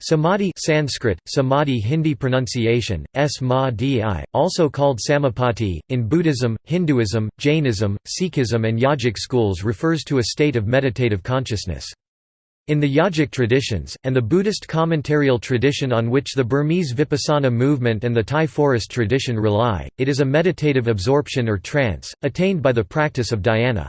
Samadhi Sanskrit, samadhi Hindi pronunciation, s also called samapati, in Buddhism, Hinduism, Jainism, Sikhism and Yogic schools refers to a state of meditative consciousness. In the Yogic traditions, and the Buddhist commentarial tradition on which the Burmese Vipassana movement and the Thai forest tradition rely, it is a meditative absorption or trance, attained by the practice of dhyana.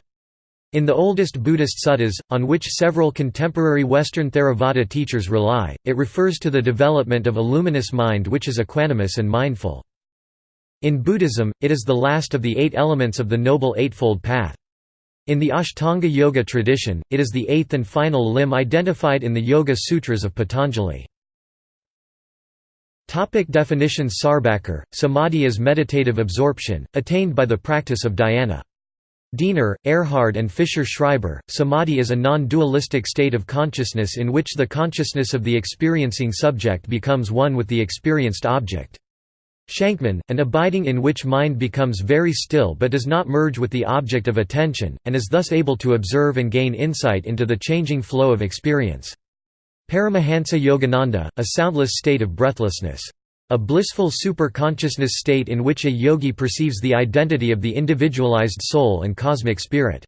In the oldest Buddhist suttas, on which several contemporary Western Theravada teachers rely, it refers to the development of a luminous mind which is equanimous and mindful. In Buddhism, it is the last of the eight elements of the Noble Eightfold Path. In the Ashtanga Yoga tradition, it is the eighth and final limb identified in the Yoga Sutras of Patanjali. Topic definitions Sarbacker, Samadhi is meditative absorption, attained by the practice of dhyana. Diener, Erhard and Fischer-Schreiber, samadhi is a non-dualistic state of consciousness in which the consciousness of the experiencing subject becomes one with the experienced object. Shankman, an abiding in which mind becomes very still but does not merge with the object of attention, and is thus able to observe and gain insight into the changing flow of experience. Paramahansa Yogananda, a soundless state of breathlessness. A blissful super-consciousness state in which a yogi perceives the identity of the individualized soul and cosmic spirit.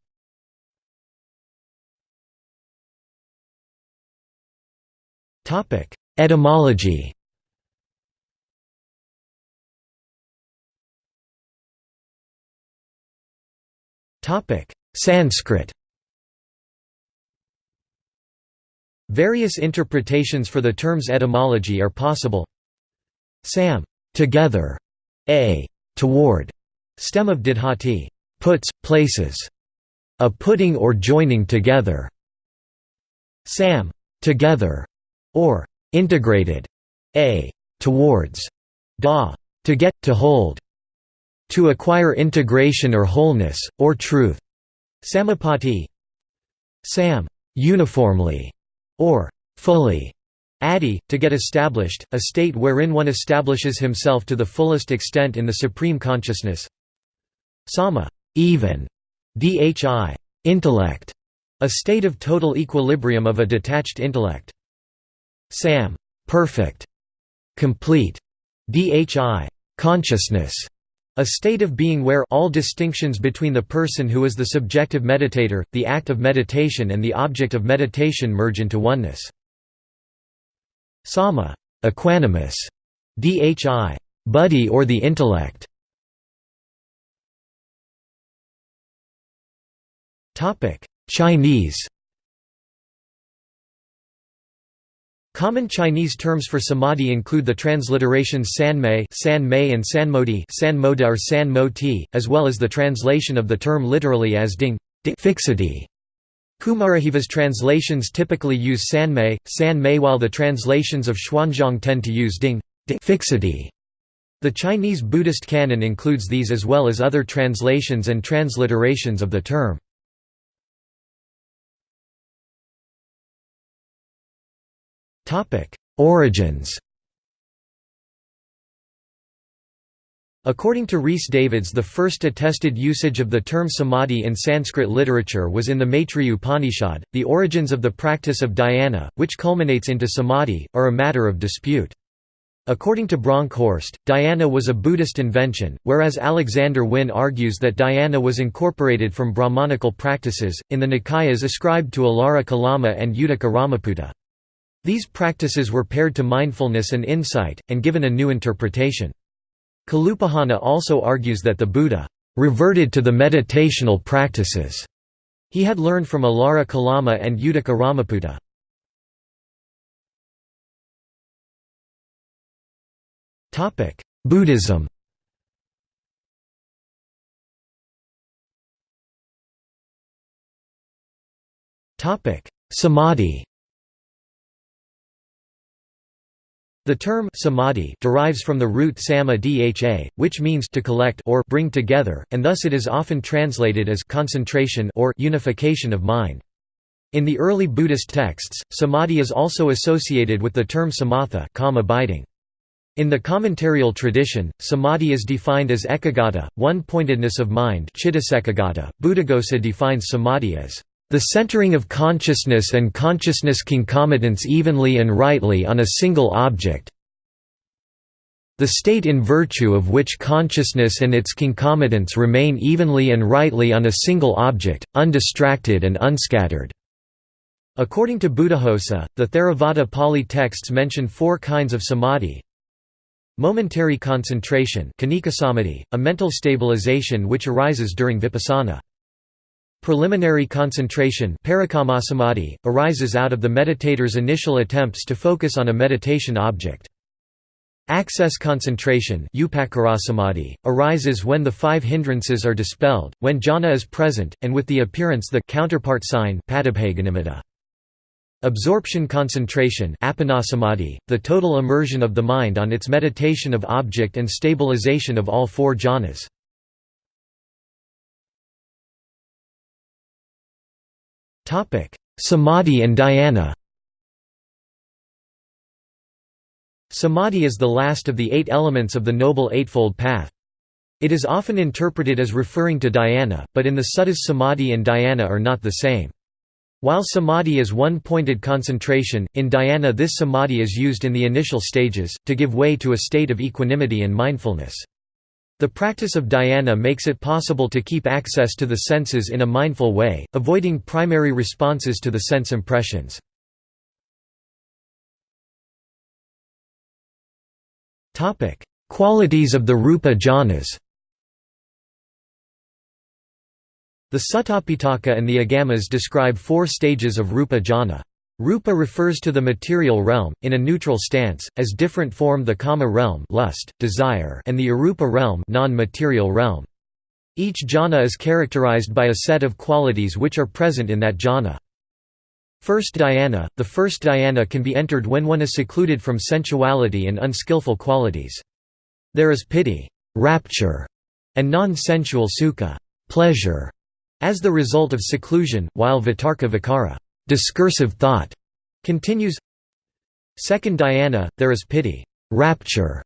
Etymology Sanskrit Various interpretations for the term's etymology are possible. Sam together, a toward, stem of didhati puts, places, a putting or joining together. Sam together, or integrated, a towards, da to get, to hold, to acquire integration or wholeness, or truth. Samapati. Sam uniformly, or fully, Adi, to get established, a state wherein one establishes himself to the fullest extent in the supreme consciousness. Sama, even, dhi, intellect, a state of total equilibrium of a detached intellect. Sam, perfect, complete, dhi, consciousness, a state of being where all distinctions between the person who is the subjective meditator, the act of meditation and the object of meditation merge into oneness. Sama equanimous, dhi buddhi or the intellect. Topic: Chinese. Common Chinese terms for samadhi include the transliterations sanmei, sanmei and sanmodi, sanmoda or sanmoti, as well as the translation of the term literally as ding, fixity. Kumarajiva's translations typically use sanmei, san-mei while the translations of Xuanzang tend to use ding fixity. The Chinese Buddhist canon includes these as well as other translations and transliterations of the term. Origins According to Rhys Davids the first attested usage of the term samadhi in Sanskrit literature was in the Maitreya Upanishad. The origins of the practice of dhyana, which culminates into samadhi, are a matter of dispute. According to Bronkhorst, dhyana was a Buddhist invention, whereas Alexander Wynne argues that dhyana was incorporated from Brahmanical practices, in the Nikayas ascribed to Alara Kalama and Uddaka Ramaputta. These practices were paired to mindfulness and insight, and given a new interpretation. Kalupahana also argues that the Buddha reverted to the meditational practices he had learned from Alara Kalama and Uddaka Ramaputta. Buddhism Samadhi The term samadhi derives from the root sama dha, which means to collect or bring together, and thus it is often translated as concentration or unification of mind. In the early Buddhist texts, samadhi is also associated with the term samatha calm abiding. In the commentarial tradition, samadhi is defined as ekagata, one-pointedness of mind Buddhaghosa defines samadhi as The centering of consciousness and consciousness concomitants evenly and rightly on a single object the state in virtue of which consciousness and its concomitants remain evenly and rightly on a single object, undistracted and unscattered. According to Buddhaghosa, the Theravada Pali texts mention four kinds of samadhi. Momentary concentration a mental stabilization which arises during vipassana. Preliminary concentration arises out of the meditator's initial attempts to focus on a meditation object. Access concentration arises when the five hindrances are dispelled, when jhana is present, and with the appearance the counterpart sign Absorption concentration the total immersion of the mind on its meditation of object and stabilization of all four jhanas. Samadhi and dhyana Samadhi is the last of the eight elements of the Noble Eightfold Path. It is often interpreted as referring to dhyana, but in the suttas samadhi and dhyana are not the same. While samadhi is one-pointed concentration, in dhyana this samadhi is used in the initial stages, to give way to a state of equanimity and mindfulness. The practice of dhyana makes it possible to keep access to the senses in a mindful way, avoiding primary responses to the sense impressions. Qualities of the Rupa jhanas The Sutapitaka and the Agamas describe four stages of Rupa jhana. Rupa refers to the material realm, in a neutral stance, as different form the kama realm lust, desire and the arupa realm non-material realm. Each jhana is characterized by a set of qualities which are present in that jhana. First dhyana – The first dhyana can be entered when one is secluded from sensuality and unskillful qualities. There is piti rapture", and non-sensual sukha pleasure", as the result of seclusion, while vitarka vikara discursive thought", continues Second dhyana, there is piti, rapture",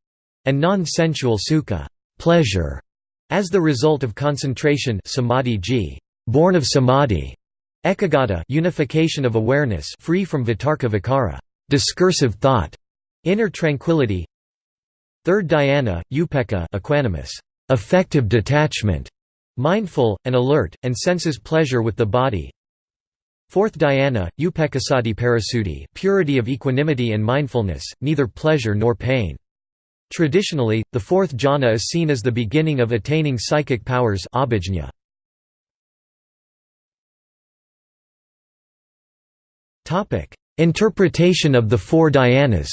and non-sensual sukha pleasure", as the result of concentration samadhi g, born of samadhi, Ekagata unification of awareness free from vitarka vikara discursive thought, inner tranquility. Third dhyana, upekkha equanimous, affective detachment, mindful, and alert, and senses pleasure with the body. Fourth dhyana, upekkhassati parasuddhi purity of equanimity and mindfulness, neither pleasure nor pain. Traditionally, the fourth jhana is seen as the beginning of attaining psychic powers abhijña. Topic: Interpretation of the four dhyanas.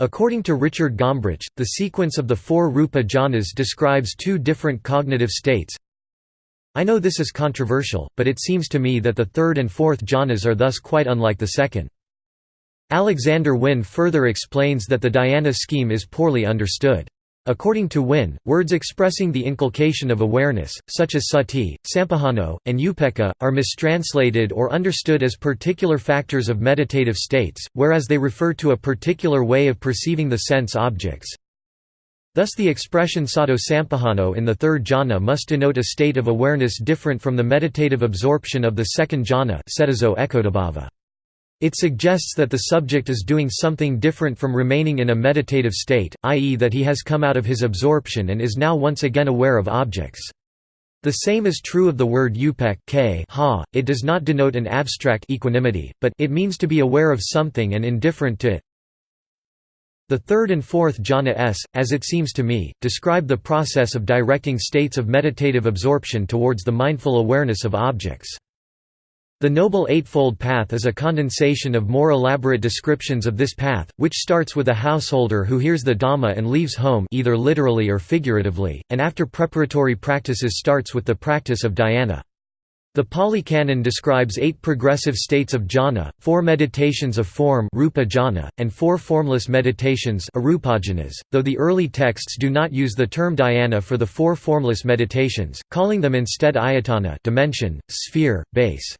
According to Richard Gombrich, the sequence of the four rupa jhanas describes two different cognitive states. I know this is controversial, but it seems to me that the third and fourth jhanas are thus quite unlike the second. Alexander Wynne further explains that the dhyana scheme is poorly understood. According to Wynne, words expressing the inculcation of awareness, such as sati, sampajano, and upekkha, are mistranslated or understood as particular factors of meditative states, whereas they refer to a particular way of perceiving the sense objects. Thus the expression sato sampajano in the third jhana must denote a state of awareness different from the meditative absorption of the second jhana it suggests that the subject is doing something different from remaining in a meditative state, i.e. that he has come out of his absorption and is now once again aware of objects. The same is true of the word upek k ha. it does not denote an abstract equanimity, but it means to be aware of something and indifferent to it. The third and fourth jhana s, as it seems to me, describe the process of directing states of meditative absorption towards the mindful awareness of objects. The Noble Eightfold Path is a condensation of more elaborate descriptions of this path, which starts with a householder who hears the Dhamma and leaves home either literally or figuratively, and after preparatory practices starts with the practice of dhyana. The Pali Canon describes eight progressive states of jhana, four meditations of form rupa jhana, and four formless meditations though the early texts do not use the term dhyana for the four formless meditations, calling them instead ayatana dimension, sphere, base.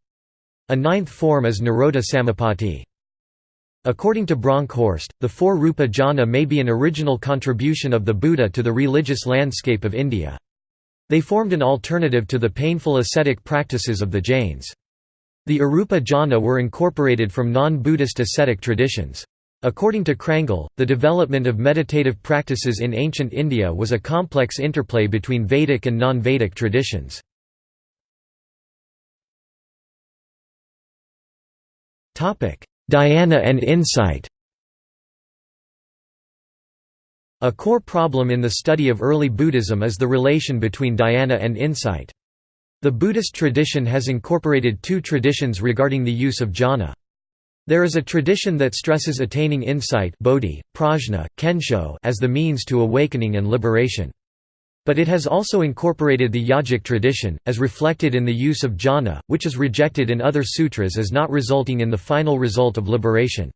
A ninth form is Nirodha Samapatti. According to Bronkhorst, the four Rupa jhana may be an original contribution of the Buddha to the religious landscape of India. They formed an alternative to the painful ascetic practices of the Jains. The Arupa jhana were incorporated from non-Buddhist ascetic traditions. According to Crangle, the development of meditative practices in ancient India was a complex interplay between Vedic and non-Vedic traditions. Dhyana and insight A core problem in the study of early Buddhism is the relation between dhyana and insight. The Buddhist tradition has incorporated two traditions regarding the use of jhana. There is a tradition that stresses attaining insight bodhi, prajna, kensho as the means to awakening and liberation. But it has also incorporated the yogic tradition, as reflected in the use of jhana, which is rejected in other sutras as not resulting in the final result of liberation.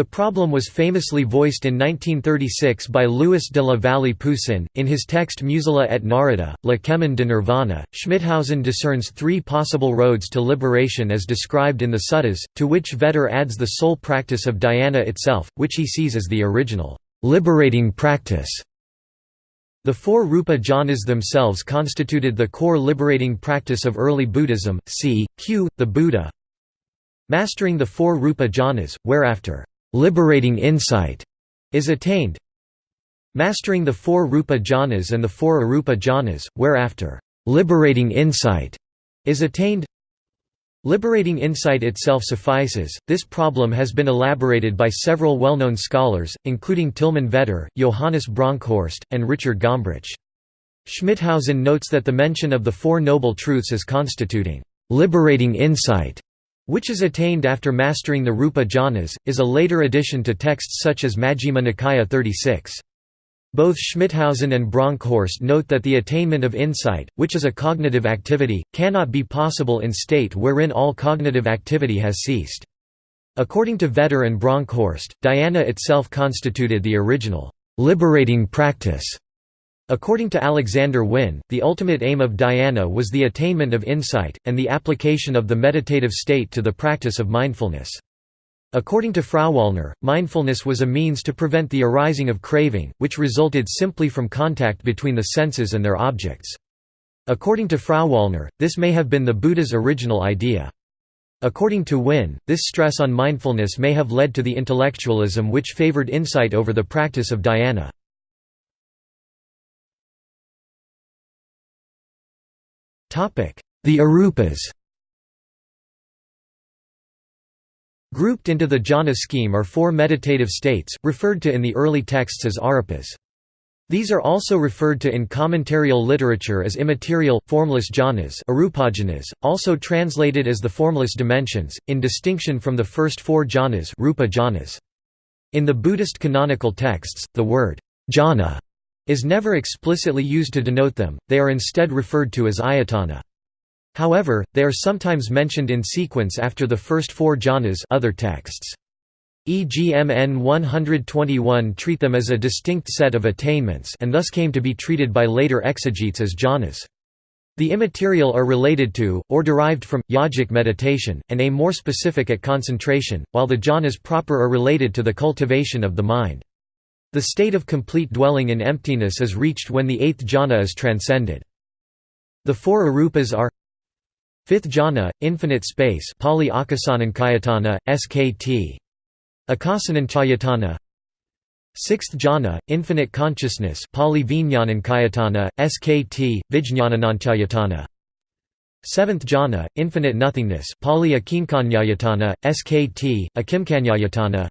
The problem was famously voiced in 1936 by Louis de la Vallée Poussin, in his text Musala et Narada, Le Chemin de Nirvana. Schmithausen discerns three possible roads to liberation as described in the suttas, to which Vetter adds the sole practice of dhyana itself, which he sees as the original, liberating practice. The four Rupa jhanas themselves constituted the core liberating practice of early Buddhism, c. q. the Buddha. Mastering the four Rupa jhanas, whereafter liberating insight is attained. Mastering the four rupa jhanas and the four arupa jhanas whereafter liberating insight is attained. Liberating insight itself suffices this problem has been elaborated by several well-known scholars including tilman vetter johannes bronkhorst and richard gombrich. Schmithausen notes that the mention of the four noble truths as constituting liberating insight which is attained after mastering the Rupa jhanas, is a later addition to texts such as Majjhima Nikaya 36. Both Schmithausen and Bronkhorst note that the attainment of insight, which is a cognitive activity, cannot be possible in state wherein all cognitive activity has ceased. According to Vetter and Bronkhorst, dhyana itself constituted the original, liberating practice According to Alexander Wynne, the ultimate aim of dhyana was the attainment of insight, and the application of the meditative state to the practice of mindfulness. According to Frauwallner, mindfulness was a means to prevent the arising of craving, which resulted simply from contact between the senses and their objects. According to Frauwallner, this may have been the Buddha's original idea. According to Wynne, this stress on mindfulness may have led to the intellectualism which favored insight over the practice of dhyana. The Arupas Grouped into the jhana scheme are four meditative states, referred to in the early texts as arupas. These are also referred to in commentarial literature as immaterial, formless jhanas arupajhanas, also translated as the formless dimensions, in distinction from the first four jhanas, rupa jhanas. In the Buddhist canonical texts, the word jhana is never explicitly used to denote them, they are instead referred to as ayatana. However, they are sometimes mentioned in sequence after the first four jhanas other texts. EGMN 121 treat them as a distinct set of attainments and thus came to be treated by later exegetes as jhanas. The immaterial are related to, or derived from, yogic meditation, and aim more specific at concentration, while the jhanas proper are related to the cultivation of the mind. The state of complete dwelling in emptiness is reached when the eighth jhana is transcended. The four arupas are Fifth jhana, infinite space Pali Akasananchayatana, SKT. Akasananchayatana Sixth jhana, infinite consciousness Pali Vijnanankayatana, SKT, Vijnanananchayatana Seventh jhana, infinite nothingness Pali Akinkanyayatana, SKT, Akimkanyayatana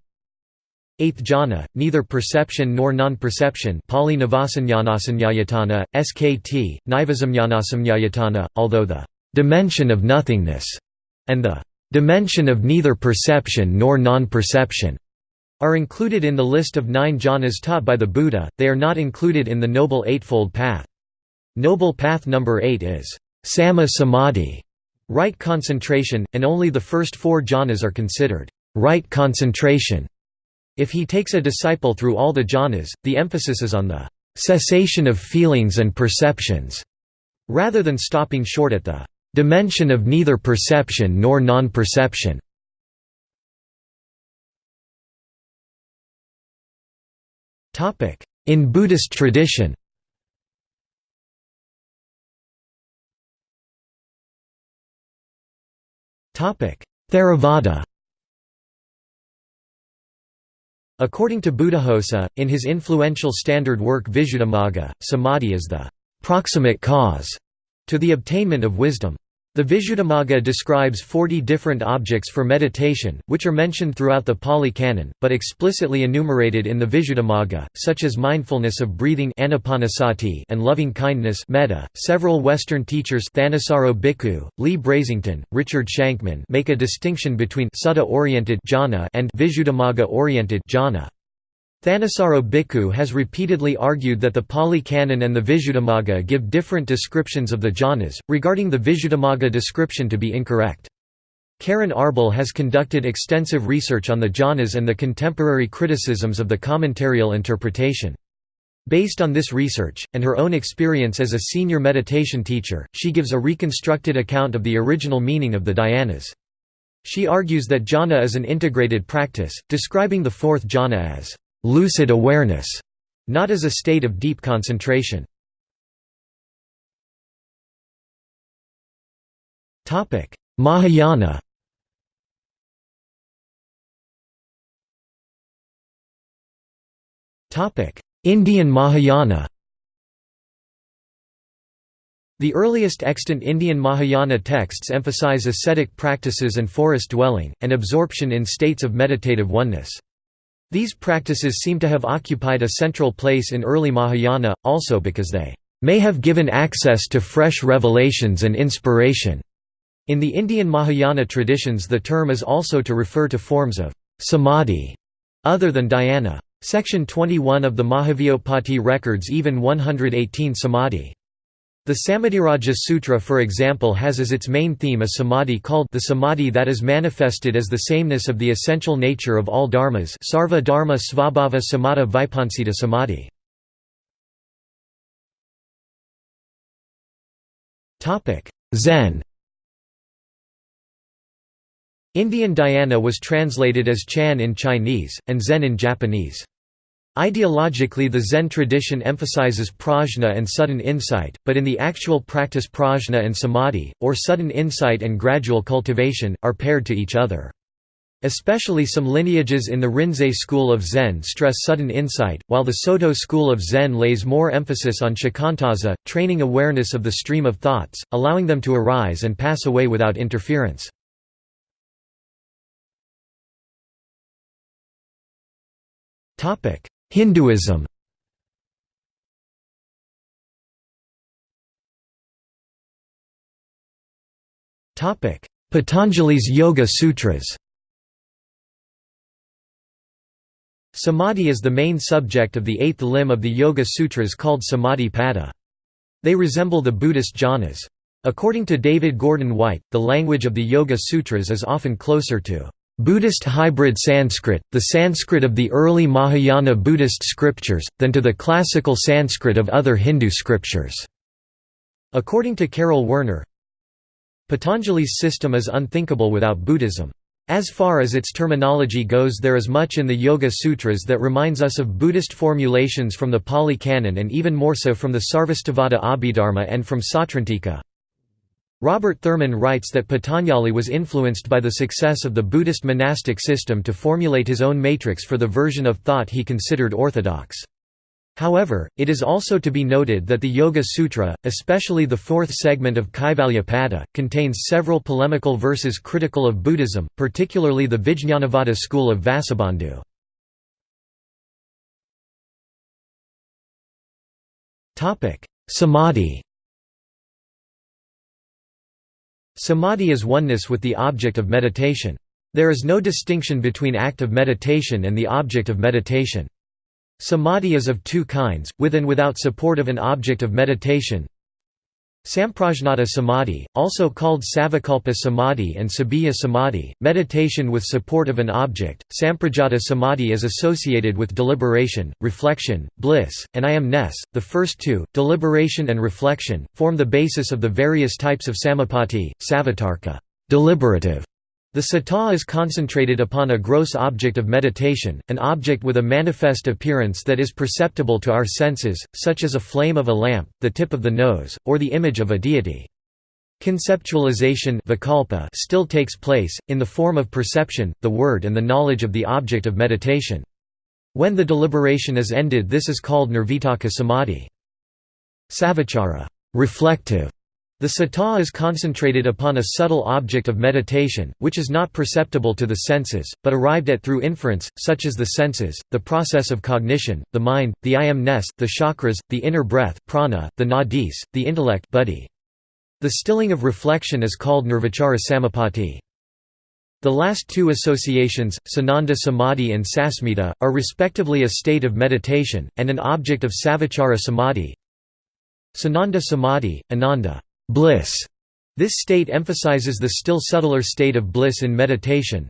Eighth jhana, neither perception nor non-perception Pali Navasanyanasanyayatana, SKT, Nivazamyanasamnyayatana, although the «dimension of nothingness» and the «dimension of neither perception nor non-perception» are included in the list of nine jhanas taught by the Buddha, they are not included in the Noble Eightfold Path. Noble Path number 8 is Samma Samadhi, right concentration, and only the first four jhanas are considered right concentration. If he takes a disciple through all the jhanas, the emphasis is on the cessation of feelings and perceptions, rather than stopping short at the dimension of neither perception nor non-perception. In Buddhist tradition Theravada According to Buddhaghosa, in his influential standard work Visuddhimagga, samadhi is the proximate cause to the obtainment of wisdom. The Visuddhimagga describes 40 different objects for meditation, which are mentioned throughout the Pali Canon, but explicitly enumerated in the Visuddhimagga, such as mindfulness of breathing and loving kindness metta. .Several Western teachers Thanissaro Bhikkhu, Leigh Brasington, Richard Shankman make a distinction between sutta-oriented jhana and Visuddhimagga-oriented jhana. Thanissaro Bhikkhu has repeatedly argued that the Pali Canon and the Visuddhimagga give different descriptions of the jhanas, regarding the Visuddhimagga description to be incorrect. Keren Arbel has conducted extensive research on the jhanas and the contemporary criticisms of the commentarial interpretation. Based on this research, and her own experience as a senior meditation teacher, she gives a reconstructed account of the original meaning of the dhyanas. She argues that jhana is an integrated practice, describing the fourth jhana as lucid awareness, not as a state of deep concentration. Mahayana Indian Mahayana The earliest extant Indian Mahayana texts emphasize ascetic practices and forest dwelling, and absorption in states of meditative oneness. These practices seem to have occupied a central place in early Mahayana, also because they may have given access to fresh revelations and inspiration. In the Indian Mahayana traditions the term is also to refer to forms of samadhi other than dhyana. Section 21 of the Mahavyopati records even 118 samadhi. The Samadhiraja Sutra for example has as its main theme a samadhi called the samadhi that is manifested as the sameness of the essential nature of all dharmas sarva dharma svabhava samadha vipansita samadhi. Zen Indian dhyana was translated as Chan in Chinese, and Zen in Japanese. Ideologically the Zen tradition emphasizes prajna and sudden insight, but in the actual practice prajna and samadhi, or sudden insight and gradual cultivation, are paired to each other. Especially some lineages in the Rinzai school of Zen stress sudden insight, while the Soto school of Zen lays more emphasis on shikantaza, training awareness of the stream of thoughts, allowing them to arise and pass away without interference. Hinduism Patanjali's Yoga Sutras Samadhi is the main subject of the eighth limb of the Yoga Sutras called Samadhi Pada. They resemble the Buddhist jhanas. According to David Gordon White, the language of the Yoga Sutras is often closer to Buddhist hybrid Sanskrit, the Sanskrit of the early Mahayana Buddhist scriptures, than to the classical Sanskrit of other Hindu scriptures. According to Karel Werner, Patanjali's system is unthinkable without Buddhism. As far as its terminology goes there is much in the Yoga Sutras that reminds us of Buddhist formulations from the Pali Canon and even more so from the Sarvastivada Abhidharma and from Sautrantika. Robert Thurman writes that Patanjali was influenced by the success of the Buddhist monastic system to formulate his own matrix for the version of thought he considered orthodox. However, it is also to be noted that the Yoga Sutra, especially the fourth segment of Kaivalyapada, contains several polemical verses critical of Buddhism, particularly the Vijñanavada school of Vasubandhu. Samadhi Samadhi is oneness with the object of meditation. There is no distinction between act of meditation and the object of meditation. Samadhi is of two kinds, with and without support of an object of meditation. Samprajnata samadhi, also called Savikalpa samadhi and Sabbiya samadhi, meditation with support of an object. Samprajnata samadhi is associated with deliberation, reflection, bliss, and I am-ness. The first two, deliberation and reflection, form the basis of the various types of samapati, savitarka, deliberative, the sata is concentrated upon a gross object of meditation, an object with a manifest appearance that is perceptible to our senses, such as a flame of a lamp, the tip of the nose, or the image of a deity. Conceptualization still takes place, in the form of perception, the word and the knowledge of the object of meditation. When the deliberation is ended this is called nirvitarka samadhi. Savichara reflective. The sata is concentrated upon a subtle object of meditation, which is not perceptible to the senses, but arrived at through inference, such as the senses, the process of cognition, the mind, the I am-ness, the chakras, the inner breath prana, the nadis, the intellect buddhi. The stilling of reflection is called nirvichara samapatti. The last two associations, Sananda Samadhi and Sasmita, are respectively a state of meditation, and an object of Savichara Samadhi. Sananda Samadhi, Ananda bliss. This state emphasizes the still subtler state of bliss in meditation.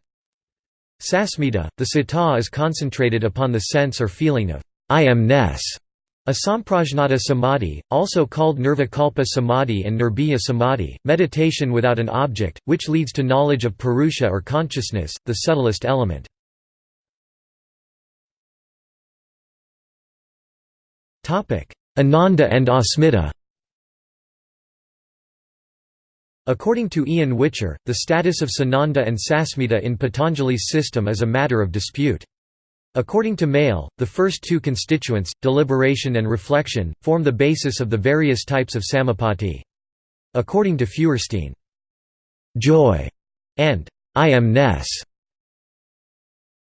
Sasmita, the sata is concentrated upon the sense or feeling of I am-ness. A samprajnata samadhi, also called nirvikalpa samadhi and nirbhiya samadhi, meditation without an object, which leads to knowledge of purusha or consciousness, the subtlest element. Ananda and Asmita According to Ian Whicher, the status of Sananda and Sasmita in Patanjali's system is a matter of dispute. According to Maehle, the first two constituents, deliberation and reflection, form the basis of the various types of samapatti. According to Feuerstein, joy and I am-ness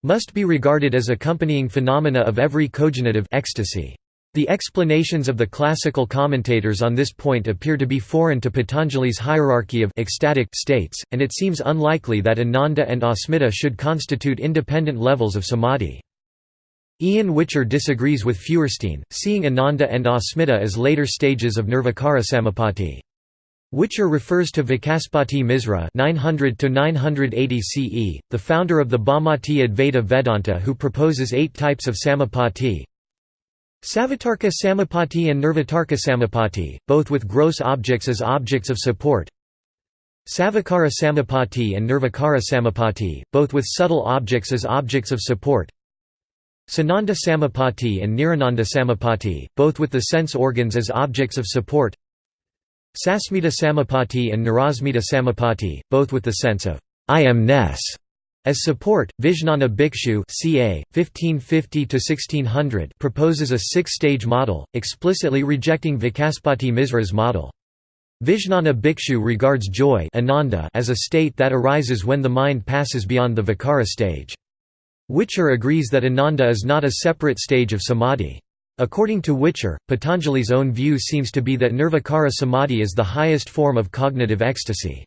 must be regarded as accompanying phenomena of every cognitive ecstasy. The explanations of the classical commentators on this point appear to be foreign to Patanjali's hierarchy of ecstatic states, and it seems unlikely that Ananda and Asmita should constitute independent levels of samadhi. Ian Whicher disagrees with Feuerstein, seeing Ananda and Asmita as later stages of Nirvikara Samapatti. Whicher refers to Vikaspati Misra 900 CE, the founder of the Bhamati Advaita Vedanta who proposes eight types of Samapatti. Savitarka Samapatti and Nirvitarka Samapatti, both with gross objects as objects of support. Savikara Samapatti and Nirvikara Samapatti, both with subtle objects as objects of support. Sananda Samapatti and Nirananda Samapatti, both with the sense organs as objects of support Sasmita Samapatti and Nirasmita Samapatti, both with the sense of I am-ness as support, Vijnana Bhikshu ca. 1550 proposes a six-stage model, explicitly rejecting Vikaspati Misra's model. Vijnana Bhikshu regards joy ananda as a state that arises when the mind passes beyond the vikara stage. Whicher agrees that Ananda is not a separate stage of samadhi. According to Whicher, Patanjali's own view seems to be that nirvikara samadhi is the highest form of cognitive ecstasy.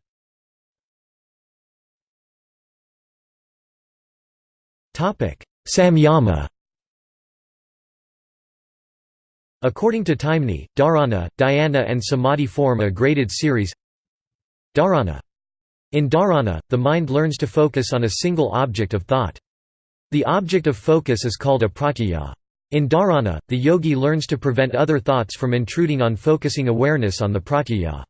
Samyama According to Taimni, dharana, dhyana and samadhi form a graded series Dharana. In dharana, the mind learns to focus on a single object of thought. The object of focus is called a pratyaya. In dharana, the yogi learns to prevent other thoughts from intruding on focusing awareness on the pratyaya.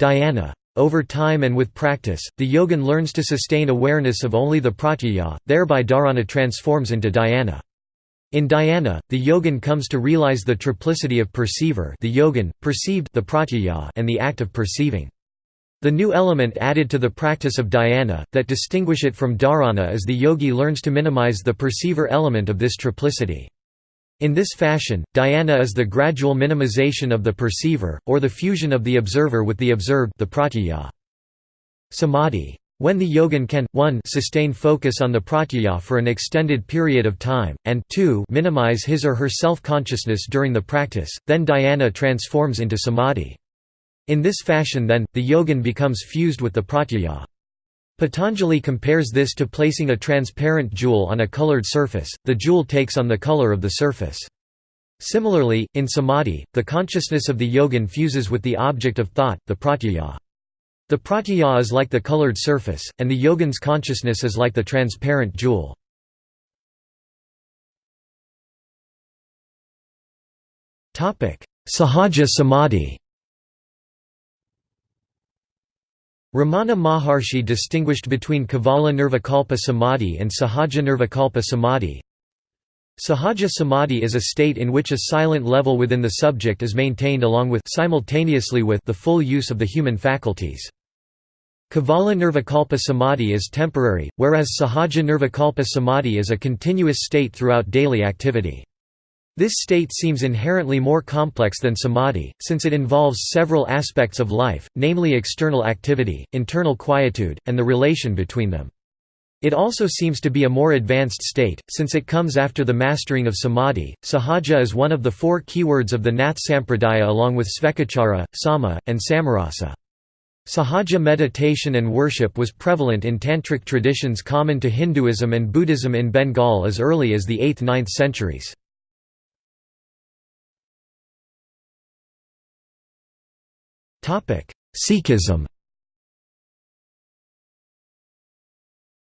Dhyana. Over time and with practice, the yogin learns to sustain awareness of only the pratyaya, thereby dharana transforms into dhyana. In dhyana, the yogin comes to realize the triplicity of perceiver the yogin, perceived the pratyaya and the act of perceiving. The new element added to the practice of dhyana, that distinguish it from dharana is the yogi learns to minimize the perceiver element of this triplicity. In this fashion, dhyana is the gradual minimization of the perceiver, or the fusion of the observer with the observed the pratyaya. Samadhi. When the yogin can, 1 sustain focus on the pratyaya for an extended period of time, and 2 minimize his or her self-consciousness during the practice, then dhyana transforms into samadhi. In this fashion then, the yogin becomes fused with the pratyaya. Patanjali compares this to placing a transparent jewel on a colored surface, the jewel takes on the color of the surface. Similarly, in samadhi, the consciousness of the yogin fuses with the object of thought, the pratyaya. The pratyaya is like the colored surface, and the yogin's consciousness is like the transparent jewel. Sahaja samadhi Ramana Maharshi distinguished between Kevala Nirvikalpa Samadhi and Sahaja Nirvikalpa Samadhi. Sahaja samadhi is a state in which a silent level within the subject is maintained along with simultaneously with the full use of the human faculties. Kevala Nirvikalpa Samadhi is temporary, whereas Sahaja Nirvikalpa Samadhi is a continuous state throughout daily activity. This state seems inherently more complex than samadhi, since it involves several aspects of life, namely external activity, internal quietude, and the relation between them. It also seems to be a more advanced state, since it comes after the mastering of samadhi. Sahaja is one of the four keywords of the Nath Sampradaya along with Svekachara, Sama, and Samarasa. Sahaja meditation and worship was prevalent in tantric traditions common to Hinduism and Buddhism in Bengal as early as the 8th–9th centuries. Sikhism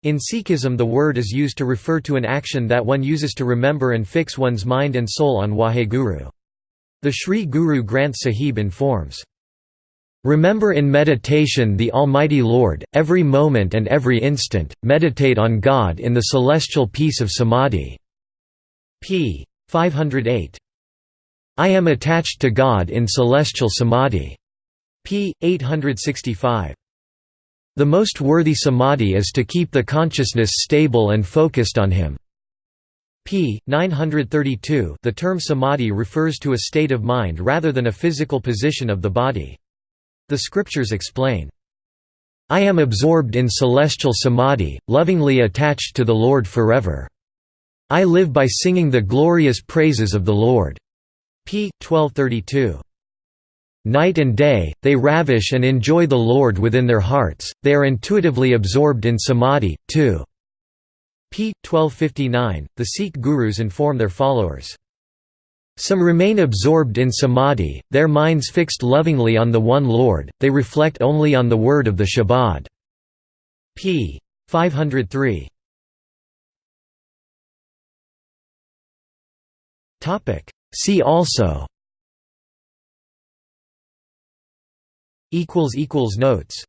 In Sikhism the word is used to refer to an action that one uses to remember and fix one's mind and soul on Waheguru. The Sri Guru Granth Sahib informs, Remember in meditation the Almighty Lord, every moment and every instant, meditate on God in the celestial peace of Samadhi. p. 508. I am attached to God in celestial Samadhi p. 865. The most worthy samadhi is to keep the consciousness stable and focused on Him. p. 932 The term samadhi refers to a state of mind rather than a physical position of the body. The scriptures explain, I am absorbed in celestial samadhi, lovingly attached to the Lord forever. I live by singing the glorious praises of the Lord. p. 1232. Night and day, they ravish and enjoy the Lord within their hearts, they are intuitively absorbed in samadhi, too. p. 1259, the Sikh gurus inform their followers. Some remain absorbed in samadhi, their minds fixed lovingly on the one Lord, they reflect only on the word of the Shabad. p. 503. See also Notes